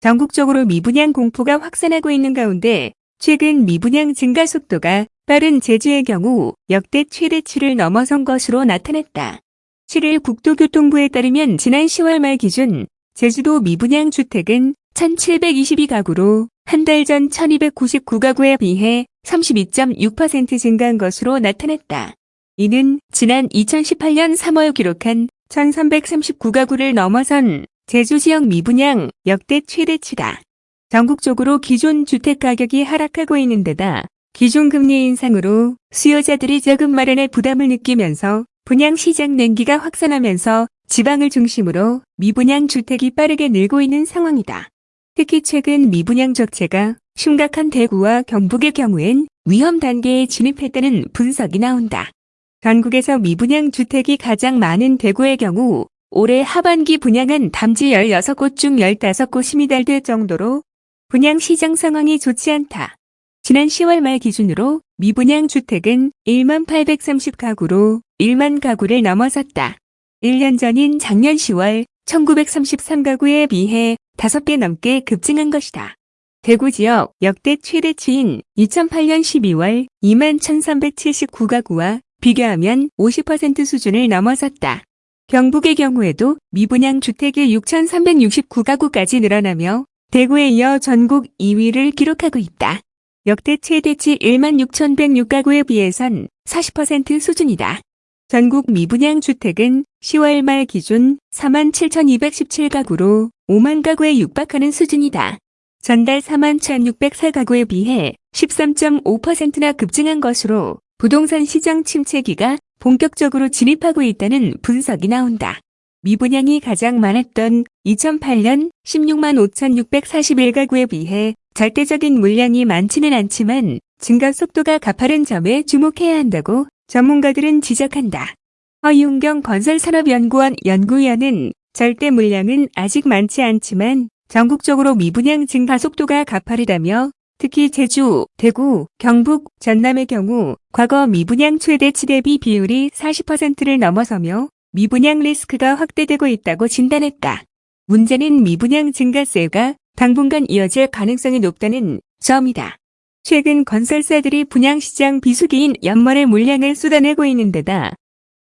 전국적으로 미분양 공포가 확산하고 있는 가운데 최근 미분양 증가 속도가 빠른 제주의 경우 역대 최대치를 넘어선 것으로 나타났다. 7일 국토교통부에 따르면 지난 10월 말 기준 제주도 미분양 주택은 1722가구로 한 달 전 1299가구에 비해 32.6% 증가한 것으로 나타났다. 이는 지난 2018년 3월 기록한 1339가구를 넘어선 제주 지역 미분양 역대 최대치다. 전국적으로 기존 주택 가격이 하락하고 있는 데다 기존 금리 인상으로 수요자들이 자금 마련에 부담을 느끼면서 분양 시장 냉기가 확산하면서 지방을 중심으로 미분양 주택이 빠르게 늘고 있는 상황이다. 특히 최근 미분양 적체가 심각한 대구와 경북의 경우엔 위험 단계에 진입했다는 분석이 나온다. 전국에서 미분양 주택이 가장 많은 대구의 경우 올해 하반기 분양한 담지 16곳 중 15곳이 미달될 정도로 분양 시장 상황이 좋지 않다. 지난 10월 말 기준으로 미분양 주택은 1만 830가구로 1만 가구를 넘어섰다. 1년 전인 작년 10월 1933가구에 비해 5배 넘게 급증한 것이다. 대구 지역 역대 최대치인 2008년 12월 2만 1379가구와 비교하면 50% 수준을 넘어섰다. 경북의 경우에도 미분양 주택이 6,369가구까지 늘어나며 대구에 이어 전국 2위를 기록하고 있다. 역대 최대치 1만 6,106가구에 비해선 40% 수준이다. 전국 미분양 주택은 10월 말 기준 4만 7,217가구로 5만 가구에 육박하는 수준이다. 전달 4만 1,604가구에 비해 13.5%나 급증한 것으로 부동산 시장 침체기가 본격적으로 진입하고 있다는 분석이 나온다. 미분양이 가장 많았던 2008년 16만 5,641가구에 비해 절대적인 물량이 많지는 않지만 증가 속도가 가파른 점에 주목해야 한다고 전문가들은 지적한다. 허윤경 건설산업연구원 연구위원은 절대 물량은 아직 많지 않지만 전국적으로 미분양 증가 속도가 가파르다며 특히 제주, 대구, 경북, 전남의 경우 과거 미분양 최대치 대비 비율이 40%를 넘어서며 미분양 리스크가 확대되고 있다고 진단했다. 문제는 미분양 증가세가 당분간 이어질 가능성이 높다는 점이다. 최근 건설사들이 분양시장 비수기인 연말에 물량을 쏟아내고 있는 데다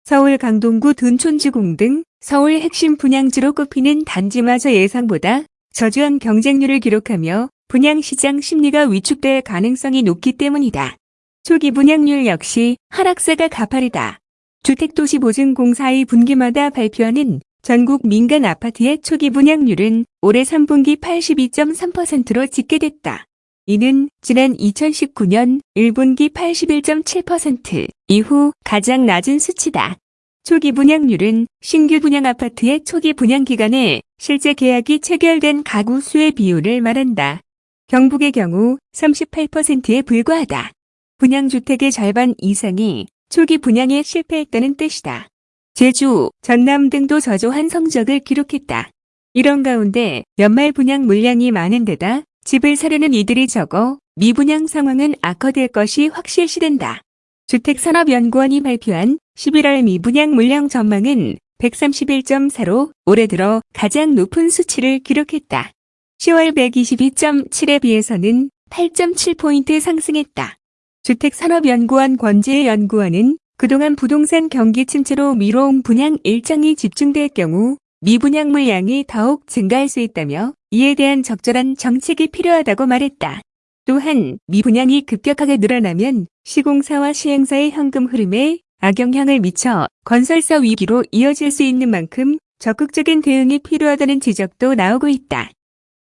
서울 강동구 둔촌지공 등 서울 핵심 분양지로 꼽히는 단지마저 예상보다 저조한 경쟁률을 기록하며 분양시장 심리가 위축될 가능성이 높기 때문이다. 초기 분양률 역시 하락세가 가파르다. 주택도시보증공사의 분기마다 발표하는 전국 민간 아파트의 초기 분양률은 올해 3분기 82.3%로 집계됐다. 이는 지난 2019년 1분기 81.7% 이후 가장 낮은 수치다. 초기 분양률은 신규 분양 아파트의 초기 분양 기간에 실제 계약이 체결된 가구 수의 비율을 말한다. 경북의 경우 38%에 불과하다. 분양주택의 절반 이상이 초기 분양에 실패했다는 뜻이다. 제주, 전남 등도 저조한 성적을 기록했다. 이런 가운데 연말 분양 물량이 많은 데다 집을 사려는 이들이 적어 미분양 상황은 악화될 것이 확실시된다. 주택산업연구원이 발표한 11월 미분양 물량 전망은 131.4로 올해 들어 가장 높은 수치를 기록했다. 10월 122.7에 비해서는 8.7포인트 상승했다. 주택산업연구원 권지혜 연구원은 그동안 부동산 경기 침체로 미뤄온 분양 일정이 집중될 경우 미분양 물량이 더욱 증가할 수 있다며 이에 대한 적절한 정책이 필요하다고 말했다. 또한 미분양이 급격하게 늘어나면 시공사와 시행사의 현금 흐름에 악영향을 미쳐 건설사 위기로 이어질 수 있는 만큼 적극적인 대응이 필요하다는 지적도 나오고 있다.